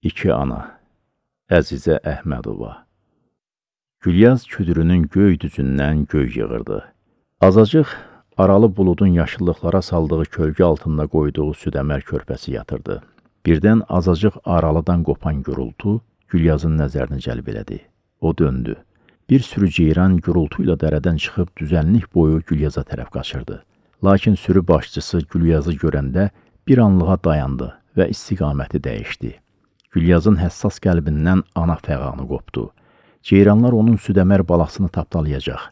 İki ana Əzizə Əhmədova Gülyaz küdürünün göy düzündən göy yığırdı. Azacıq aralı buludun yaşıllıqlara saldığı kölgə altında qoyduğu südəmər körpəsi yatırdı. Birdən azacıq aralıdan qopan gürultu Gülyazın nəzərini cəlb elədi. O döndü. Bir sürü ceyran gürultu ilə dərədən çıxıb düzənlik boyu Gülyaza tərəf qaçırdı. Lakin sürü başçısı Gülyazı görəndə bir anlığa dayandı və istiqaməti dəyişdi. Gülyazın həssas qəlbindən ana fəğanı qopdu. Ceyranlar onun südəmər balasını tapdalayacaq.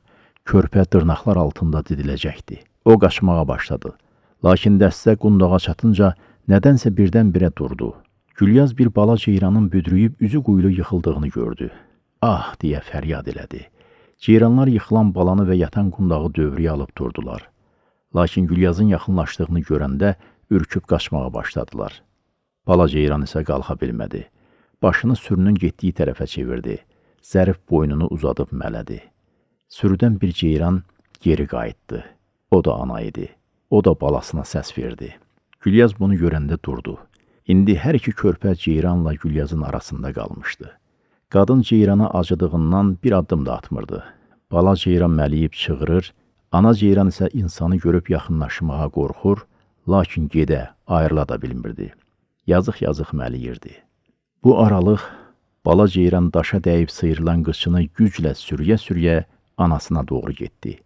Körpə dırnaqlar altında didiləcəkdi. O qaçmağa başladı. Lakin dəstə qundağa çatınca nədənsə birdən-birə durdu. Gülyaz bir bala ceyranın büdrüyüb üzü quyulu yıxıldığını gördü. Ah, deyə fəryad elədi. Ceyranlar yıxılan balanı və yatan qundağı dövrüyə alıb durdular. Lakin Gülyazın yaxınlaşdığını görəndə ürküb qaçmağa başladılar. Bala ceyran isə qalxa bilmədi. Başını sürünün getdiyi tərəfə çevirdi. Zərif boynunu uzadıb mələdi. Sürüdən bir ceyran geri qayıtdı. O da ana idi. O da balasına səs verdi. Gülyaz bunu görəndə durdu. İndi hər iki körpə ceyranla Gülyazın arasında qalmışdı. Qadın ceyrana acıdığından bir addım da atmırdı. Bala ceyran məliyib çığırır, ana ceyran isə insanı görüb yaxınlaşmağa qorxur, lakin gedə, ayrıla da bilmirdi yazıq-yazıq məliyirdi. Bu aralıq bala ceyran daşa dəyib sıyrılan qıçını güclə sürüyə-sürüyə anasına doğru getdi.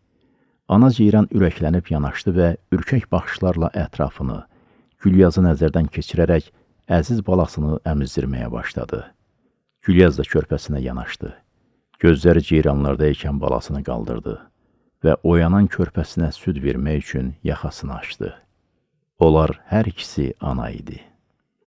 Ana ceyran ürəklənib yanaşdı və ürkək baxışlarla ətrafını, Gülyazı nəzərdən keçirərək əziz balasını əmizdirməyə başladı. Gülyaz da körpəsinə yanaşdı. Gözləri ceyranlarda ikən balasını qaldırdı və oyanan körpəsinə süd vermək üçün yaxasını açdı. Onlar hər ikisi ana idi.